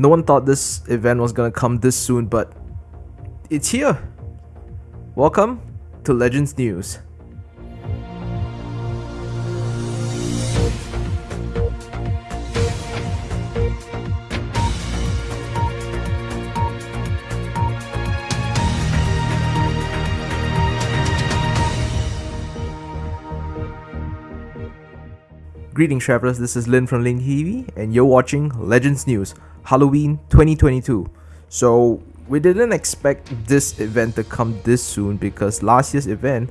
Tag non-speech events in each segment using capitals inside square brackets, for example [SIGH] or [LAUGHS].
No one thought this event was gonna come this soon, but it's here. Welcome to Legends News. Greetings travelers, this is Lin from Lin TV and you're watching Legends News Halloween 2022. So we didn't expect this event to come this soon because last year's event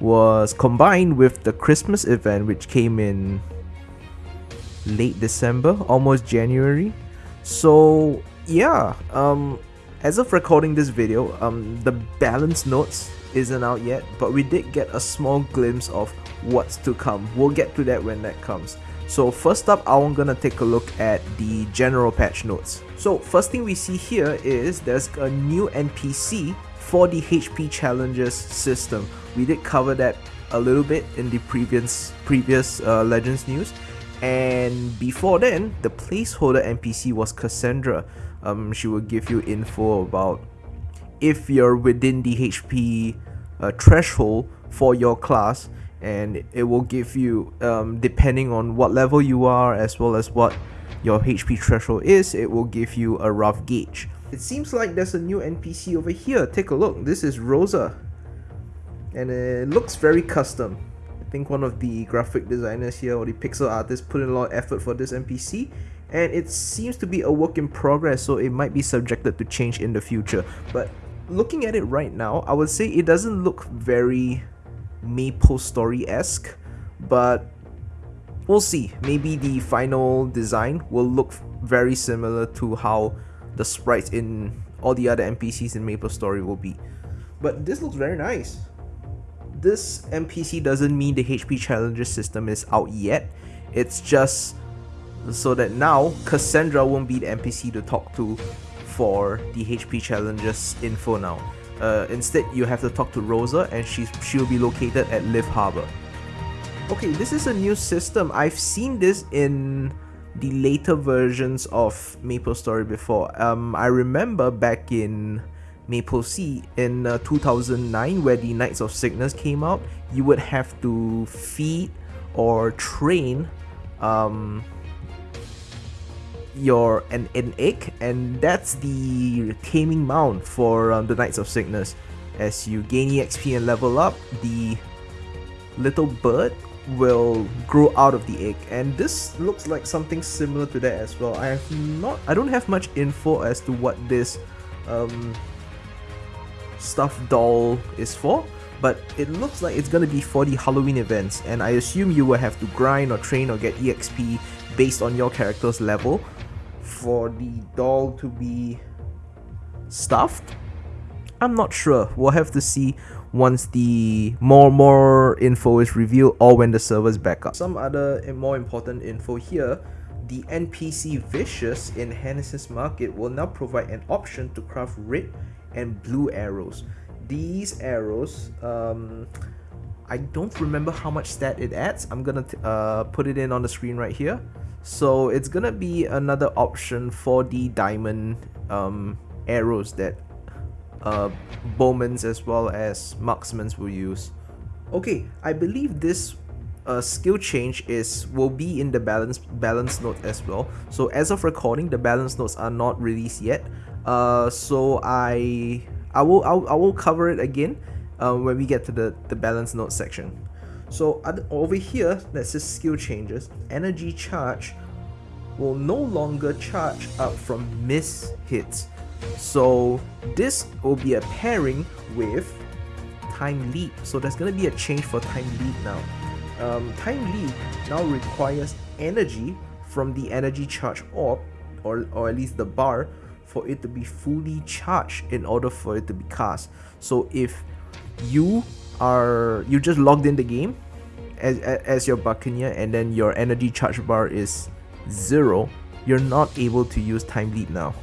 was combined with the Christmas event which came in late December, almost January. So yeah, um as of recording this video, um the balance notes isn't out yet, but we did get a small glimpse of what's to come. We'll get to that when that comes. So first up, I'm gonna take a look at the general patch notes. So first thing we see here is there's a new NPC for the HP challenges system. We did cover that a little bit in the previous previous uh, Legends news. And before then, the placeholder NPC was Cassandra. Um, she will give you info about if you're within the HP uh, threshold for your class and it will give you um, depending on what level you are as well as what your HP threshold is it will give you a rough gauge. It seems like there's a new NPC over here. Take a look. This is Rosa. And it looks very custom. I think one of the graphic designers here or the pixel artists put in a lot of effort for this NPC and it seems to be a work in progress so it might be subjected to change in the future. But looking at it right now I would say it doesn't look very Maple Story-esque, but we'll see. Maybe the final design will look very similar to how the sprites in all the other NPCs in Maple Story will be. But this looks very nice. This NPC doesn't mean the HP Challenger system is out yet. It's just so that now Cassandra won't be the NPC to talk to for the HP Challengers info now. Uh, instead, you have to talk to Rosa and she's, she'll be located at Lith Harbor. Okay, this is a new system. I've seen this in the later versions of Maple Story before. Um, I remember back in Maple Sea in uh, 2009 where the Knights of Cygnus came out, you would have to feed or train um, your an, an egg and that's the taming mount for um, the Knights of Cygnus. As you gain EXP and level up, the little bird will grow out of the egg and this looks like something similar to that as well. I have not I don't have much info as to what this um, stuffed doll is for but it looks like it's gonna be for the Halloween events and I assume you will have to grind or train or get EXP based on your character's level for the doll to be stuffed? I'm not sure. We'll have to see once the more more info is revealed or when the servers back up. Some other more important info here, the NPC Vicious in Henesys Market will now provide an option to craft red and blue arrows. These arrows, um, I don't remember how much stat it adds. I'm gonna uh, put it in on the screen right here. So it's gonna be another option for the diamond um, arrows that uh, bowmans as well as marksmen will use. Okay, I believe this uh, skill change is will be in the balance balance note as well. So as of recording, the balance notes are not released yet. Uh, so I I will I'll, I will cover it again uh, when we get to the the balance note section. So over here, that says skill changes, energy charge will no longer charge up from miss hits. So this will be a pairing with time leap. So there's gonna be a change for time leap now. Um, time leap now requires energy from the energy charge orb, or, or at least the bar, for it to be fully charged in order for it to be cast. So if you are you just logged in the game as, as your buccaneer and then your energy charge bar is zero you're not able to use time leap now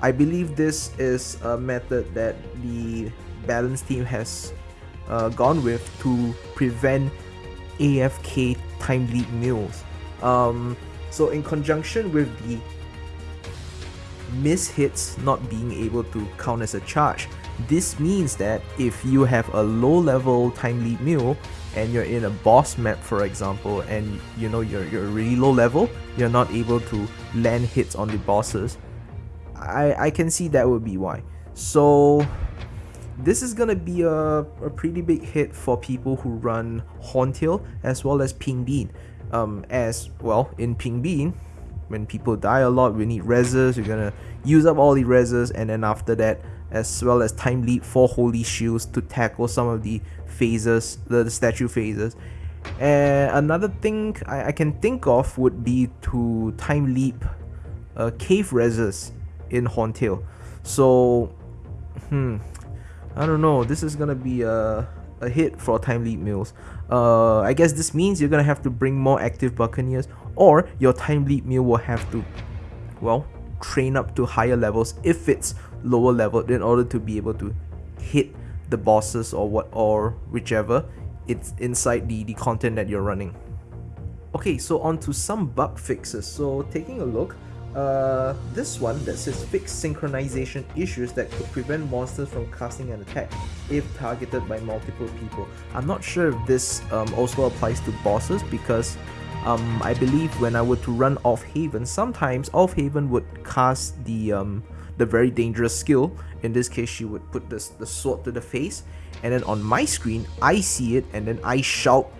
I believe this is a method that the balance team has uh, gone with to prevent AFK time leap mills um, so in conjunction with the miss hits not being able to count as a charge. This means that if you have a low level time leap meal and you're in a boss map for example and you know you're, you're really low level, you're not able to land hits on the bosses, I, I can see that would be why. So this is gonna be a, a pretty big hit for people who run Horntail as well as Pink Bean. Um, as well in Pink Bean, when people die a lot, we need reses, we're gonna use up all the reses and then after that as well as time leap for holy shields to tackle some of the phases, the, the statue phases. And another thing I, I, can think of would be to time leap uh, cave reses in Horntail. So, hmm, I don't know. This is gonna be a, a hit for time leap meals. Uh, I guess this means you're gonna have to bring more active buccaneers, or your time leap meal will have to, well, train up to higher levels if it's lower level in order to be able to hit the bosses or what or whichever it's inside the, the content that you're running. Okay, so on to some bug fixes. So taking a look, uh, this one that says fix synchronization issues that could prevent monsters from casting an attack if targeted by multiple people. I'm not sure if this um, also applies to bosses because um, I believe when I were to run Auf Haven, sometimes Auf Haven would cast the um, the very dangerous skill. In this case, she would put this the sword to the face, and then on my screen, I see it, and then I shout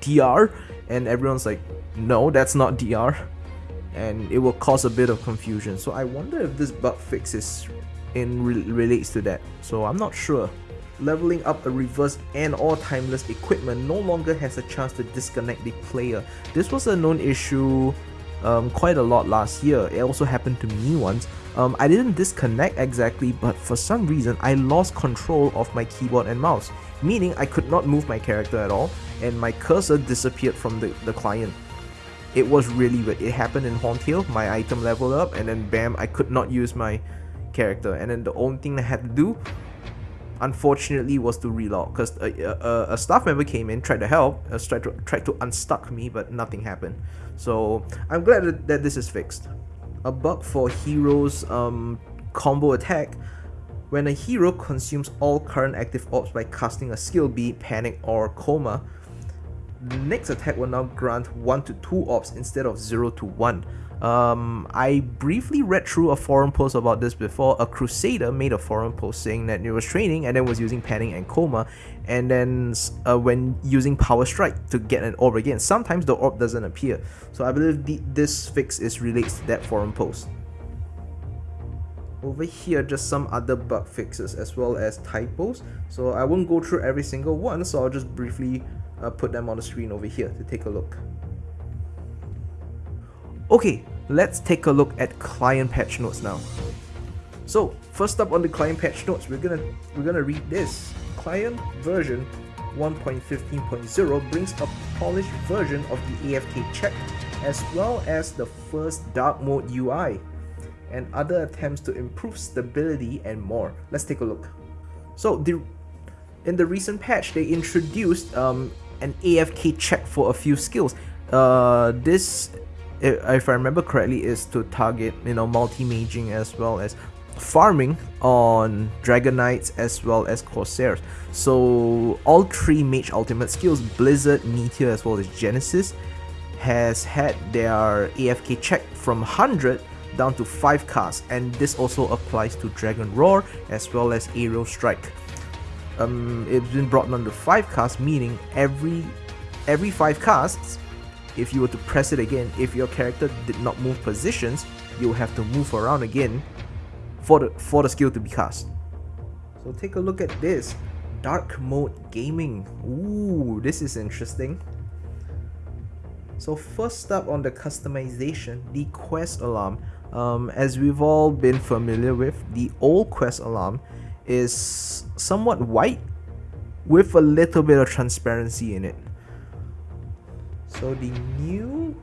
DR, and everyone's like, no, that's not DR, and it will cause a bit of confusion. So I wonder if this bug fix is in re relates to that. So I'm not sure leveling up a reverse and or timeless equipment no longer has a chance to disconnect the player. This was a known issue um, quite a lot last year. It also happened to me once. Um, I didn't disconnect exactly, but for some reason I lost control of my keyboard and mouse, meaning I could not move my character at all, and my cursor disappeared from the, the client. It was really weird. It happened in Horntail, my item leveled up, and then bam, I could not use my character. And then the only thing I had to do unfortunately was to relog because a, a, a, staff member came in tried to help uh, tried to tried to unstuck me but nothing happened so i'm glad that, that this is fixed a bug for heroes um, combo attack. When a hero consumes all current active orbs by casting a skill be it panic or coma the next attack will now grant 1 to 2 orbs instead of 0 to 1 um, I briefly read through a forum post about this before. A Crusader made a forum post saying that it was training and then was using Panic and Coma, and then uh, when using Power Strike to get an orb again, sometimes the orb doesn't appear. So I believe the, this fix is related to that forum post. Over here, just some other bug fixes as well as typos. So I won't go through every single one, so I'll just briefly uh, put them on the screen over here to take a look. Okay, let's take a look at client patch notes now. So first up on the client patch notes, we're gonna we're gonna read this. Client version 1.15.0 brings a polished version of the AFK check as well as the first dark mode UI and other attempts to improve stability and more. Let's take a look. So the in the recent patch, they introduced um, an AFK check for a few skills. Uh, this if I remember correctly, is to target you know multi-maging as well as farming on Dragon Knights as well as Corsairs. So all three mage ultimate skills, Blizzard, Meteor as well as Genesis, has had their AFK check from 100 down to 5 casts and this also applies to Dragon Roar as well as Aerial Strike. Um, it's been brought down to 5 casts meaning every every 5 casts if you were to press it again, if your character did not move positions, you'll have to move around again for the, for the skill to be cast. So take a look at this. Dark Mode Gaming. Ooh, this is interesting. So first up on the customization, the quest alarm. Um, as we've all been familiar with, the old quest alarm is somewhat white with a little bit of transparency in it. So the new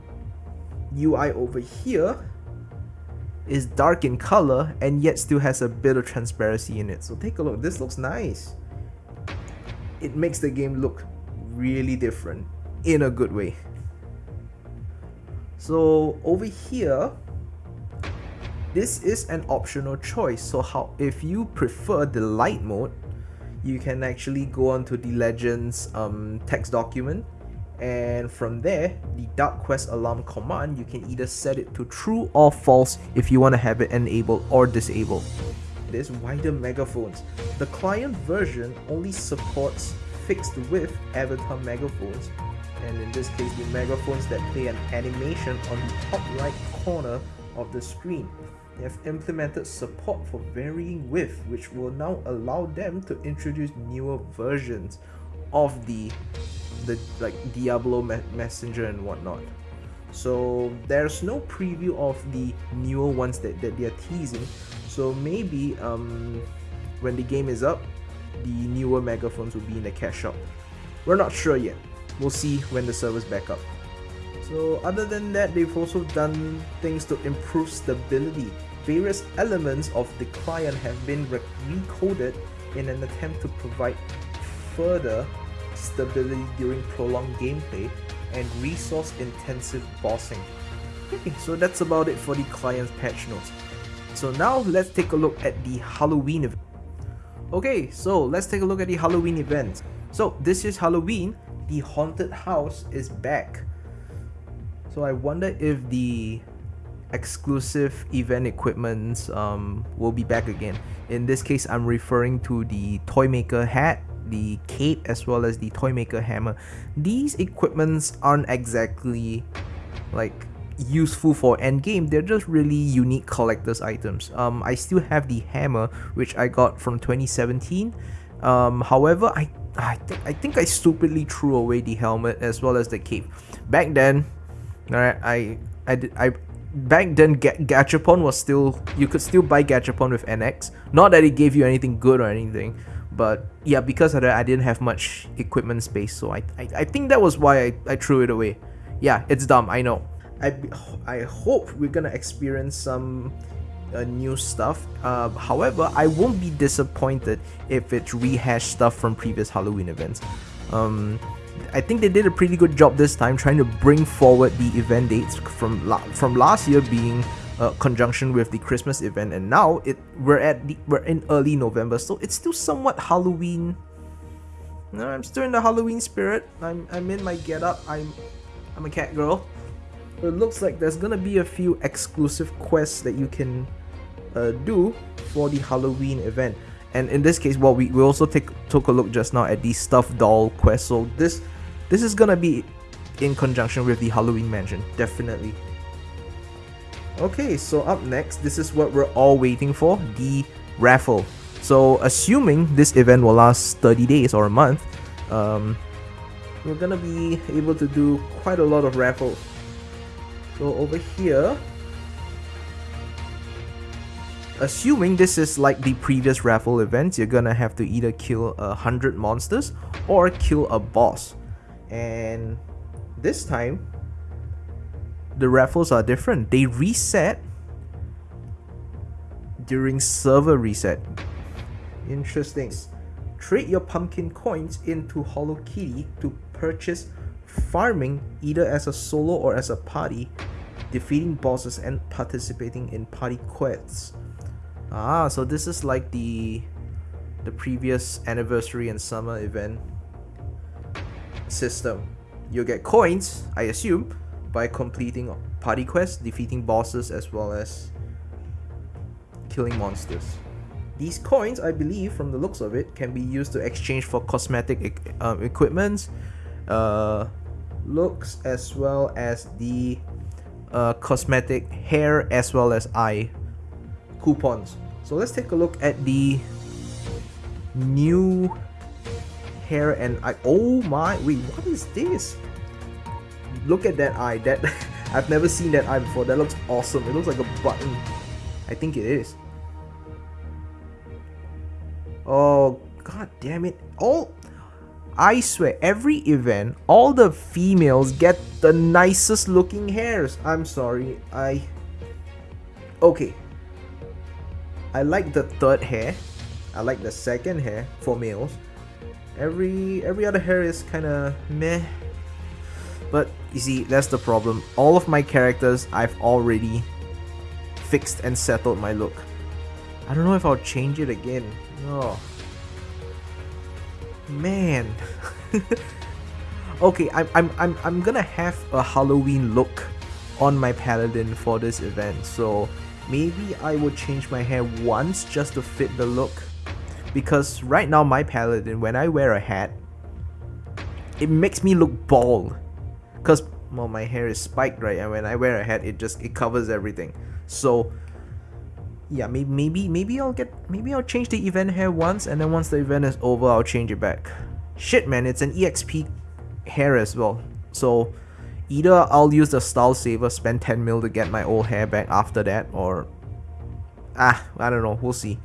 UI over here is dark in color and yet still has a bit of transparency in it. So take a look, this looks nice. It makes the game look really different in a good way. So over here, this is an optional choice so how if you prefer the light mode you can actually go onto the legends um, text document and from there the dark quest alarm command you can either set it to true or false if you want to have it enabled or disabled. There's wider megaphones. The client version only supports fixed width avatar megaphones and in this case the megaphones that play an animation on the top right corner of the screen. They have implemented support for varying width which will now allow them to introduce newer versions of the the like Diablo me Messenger and whatnot. So there's no preview of the newer ones that, that they're teasing. So maybe um, when the game is up, the newer megaphones will be in the cash shop. We're not sure yet. We'll see when the servers back up. So other than that, they've also done things to improve stability. Various elements of the client have been re recoded in an attempt to provide further stability during prolonged gameplay, and resource-intensive bossing. Okay, so that's about it for the client's patch notes. So now let's take a look at the Halloween event. Okay, so let's take a look at the Halloween event. So this is Halloween, the haunted house is back. So I wonder if the exclusive event equipments um, will be back again. In this case, I'm referring to the Toymaker hat the cape as well as the Toymaker hammer. These equipments aren't exactly like useful for endgame, they're just really unique collector's items. Um, I still have the hammer which I got from 2017. Um, however, I I, th I think I stupidly threw away the helmet as well as the cape. Back then, alright, I I I back then Ga Gachapon was still you could still buy Gachapon with NX. Not that it gave you anything good or anything, but yeah because of that I didn't have much equipment space so I, I, I think that was why I, I threw it away. Yeah it's dumb I know. I, I hope we're gonna experience some uh, new stuff. Uh, however I won't be disappointed if it's rehashed stuff from previous Halloween events. Um, I think they did a pretty good job this time trying to bring forward the event dates from la from last year being uh, conjunction with the Christmas event, and now it we're at the, we're in early November, so it's still somewhat Halloween. No, I'm still in the Halloween spirit. I'm I'm in my get up. I'm I'm a cat girl. It looks like there's gonna be a few exclusive quests that you can uh, do for the Halloween event. And in this case, well, we, we also take took a look just now at the stuffed doll quest. So this this is gonna be in conjunction with the Halloween mansion, definitely. Okay, so up next, this is what we're all waiting for, the raffle. So assuming this event will last 30 days or a month, um, we're gonna be able to do quite a lot of raffles. So over here, assuming this is like the previous raffle events, you're gonna have to either kill a hundred monsters or kill a boss. And this time, the raffles are different. They reset during server reset. Interesting. Trade your pumpkin coins into Hollow Kitty to purchase farming either as a solo or as a party, defeating bosses and participating in party quests. Ah, so this is like the the previous anniversary and summer event system. You'll get coins, I assume, by completing party quests, defeating bosses, as well as killing monsters. These coins, I believe, from the looks of it, can be used to exchange for cosmetic um, equipment, uh, looks, as well as the uh, cosmetic hair, as well as eye coupons. So let's take a look at the new hair and eye. Oh my, wait, what is this? Look at that eye. That [LAUGHS] I've never seen that eye before. That looks awesome. It looks like a button. I think it is. Oh god damn it. All I swear every event all the females get the nicest looking hairs. I'm sorry. I Okay. I like the third hair. I like the second hair for males. Every every other hair is kind of meh but you see, that's the problem. All of my characters I've already fixed and settled my look. I don't know if I'll change it again. Oh. Man. [LAUGHS] okay, I'm, I'm, I'm, I'm gonna have a Halloween look on my paladin for this event. So maybe I will change my hair once just to fit the look. Because right now my paladin, when I wear a hat, it makes me look bald. Because well, my hair is spiked right and when I wear a hat it just it covers everything. So yeah, maybe maybe maybe I'll get maybe I'll change the event hair once and then once the event is over I'll change it back. Shit man, it's an EXP hair as well. So either I'll use the style saver, spend 10 mil to get my old hair back after that or ah, I don't know, we'll see.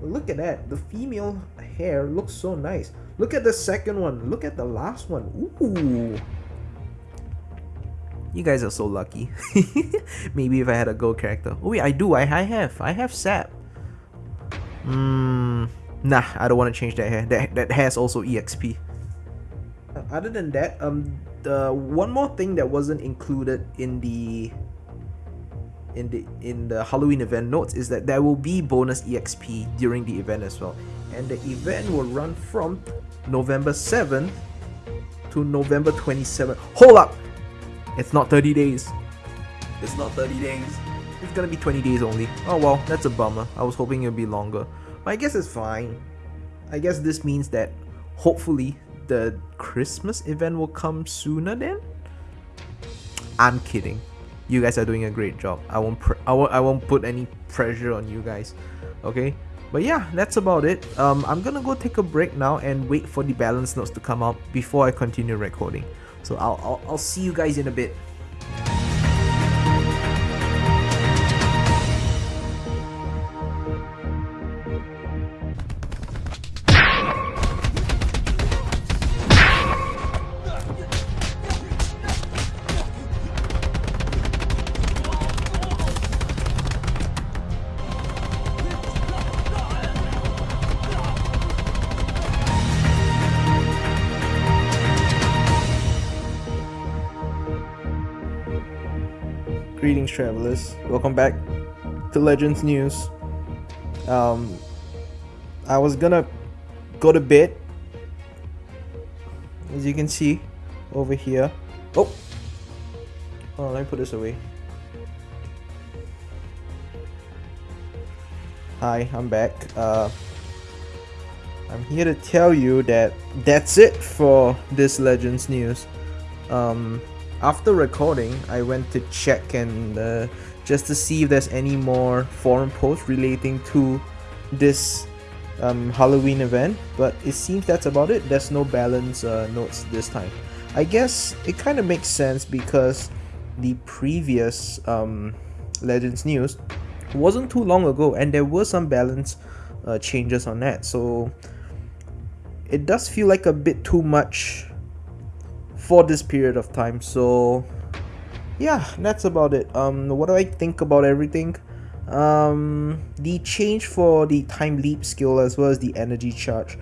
Look at that, the female hair looks so nice. Look at the second one, look at the last one. Ooh. You guys are so lucky. [LAUGHS] Maybe if I had a gold character. Oh wait, I do. I, I have. I have Sap. Hmm. Nah, I don't want to change that hair. That, that has also EXP. Uh, other than that, um, the one more thing that wasn't included in the in the in the Halloween event notes is that there will be bonus EXP during the event as well. And the event will run from November 7th to November 27th. Hold up! It's not 30 days. It's not 30 days. It's gonna be 20 days only. Oh well, that's a bummer. I was hoping it'd be longer. But I guess it's fine. I guess this means that hopefully the Christmas event will come sooner then? I'm kidding. You guys are doing a great job. I won't I won't I won't put any pressure on you guys. Okay? But yeah, that's about it. Um, I'm gonna go take a break now and wait for the balance notes to come out before I continue recording. So I'll, I'll, I'll see you guys in a bit. Welcome back to Legends News. Um, I was gonna go to bed, as you can see over here. Oh, oh, let me put this away. Hi, I'm back. Uh, I'm here to tell you that that's it for this Legends News. Um, after recording, I went to check and uh, just to see if there's any more forum posts relating to this um, Halloween event, but it seems that's about it. There's no balance uh, notes this time. I guess it kind of makes sense because the previous um, Legends news wasn't too long ago and there were some balance uh, changes on that. So it does feel like a bit too much for this period of time. So yeah that's about it. Um what do i think about everything? Um the change for the time leap skill as well as the energy charge.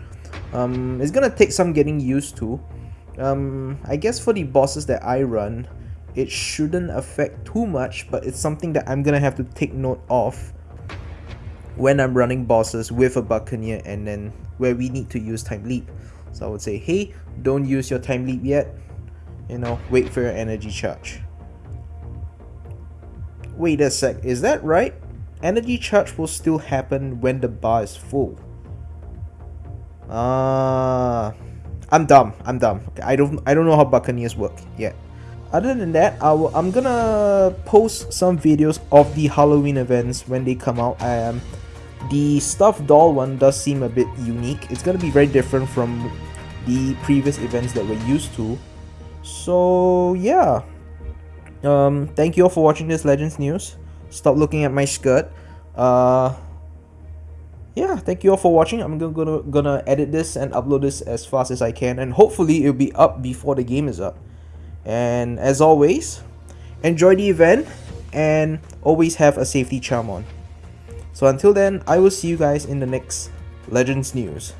Um is gonna take some getting used to. Um i guess for the bosses that i run it shouldn't affect too much but it's something that i'm gonna have to take note of when i'm running bosses with a buccaneer and then where we need to use time leap. So i would say hey don't use your time leap yet you know, wait for your energy charge. Wait a sec, is that right? Energy charge will still happen when the bar is full. Ah, uh, I'm dumb. I'm dumb. okay, I don't. I don't know how Buccaneers work yet. Other than that, I will, I'm gonna post some videos of the Halloween events when they come out. Um, the stuffed doll one does seem a bit unique. It's gonna be very different from the previous events that we're used to so yeah. Um thank you all for watching this legends news. Stop looking at my skirt. Uh yeah thank you all for watching. I'm gonna, gonna gonna edit this and upload this as fast as i can and hopefully it'll be up before the game is up. And as always enjoy the event and always have a safety charm on. So until then i will see you guys in the next legends news